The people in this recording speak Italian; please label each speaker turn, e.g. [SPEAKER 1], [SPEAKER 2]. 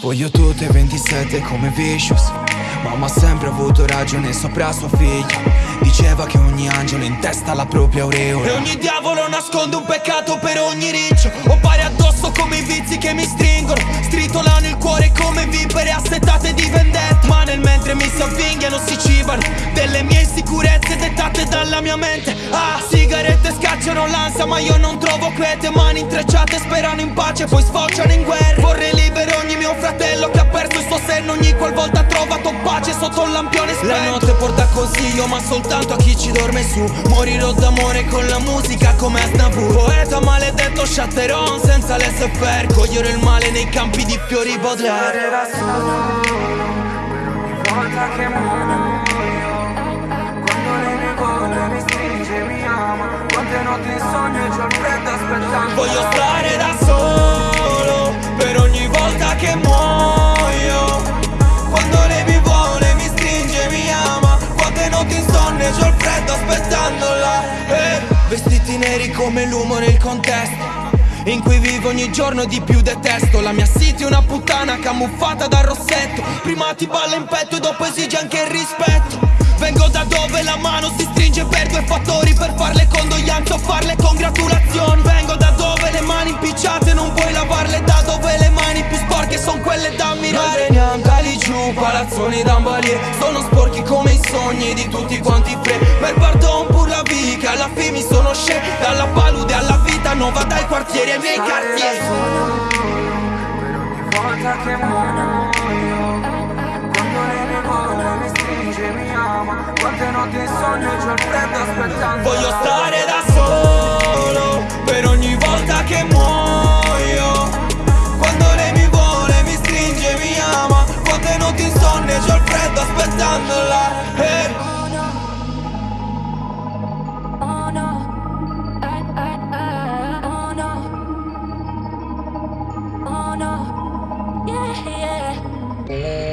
[SPEAKER 1] Voglio tutte 27 come Vicious. Mamma ha sempre avuto ragione sopra sua figlia. Diceva che ogni angelo in testa ha la propria aureola.
[SPEAKER 2] E ogni diavolo nasconde un peccato per ogni riccio mia mente Ah, sigarette scacciano l'ansia ma io non trovo quiete. Mani intrecciate sperano in pace poi sfociano in guerra. Vorrei libero ogni mio fratello che ha perso il suo senno. Ogni qualvolta ha trovato pace sotto un lampione spento. La notte porta consiglio ma soltanto a chi ci dorme su. Morirò d'amore con la musica come Aznavour Poeta maledetto Chatteron senza l'SFR Cogliere il male nei campi di fiori Baudelaire
[SPEAKER 3] da solo Per ogni volta che muoio freddo aspettando.
[SPEAKER 2] Voglio stare da solo Per ogni volta che muoio. Quando lei mi vuole, mi stringe, mi ama. Quante notti in sogno e c'ho il freddo aspettandola eh. Vestiti neri come l'uomo nel contesto in cui vivo ogni giorno di più detesto. La mia city è una puttana camuffata dal rossetto. Prima ti balla in petto e dopo esige anche il rispetto ammirare da lì giù, palazzoni d'ambalier Sono sporchi come i sogni di tutti quanti pre Per pardon pur la che alla fine mi sono scè Dalla palude alla vita nuova dai quartieri ai miei quartieri.
[SPEAKER 3] Per ogni volta che muoio. Quando lei mi vuole, mi stringe, mi ama. Quante notti in sogno c'ho il freddo aspettando
[SPEAKER 2] Voglio stare Oh.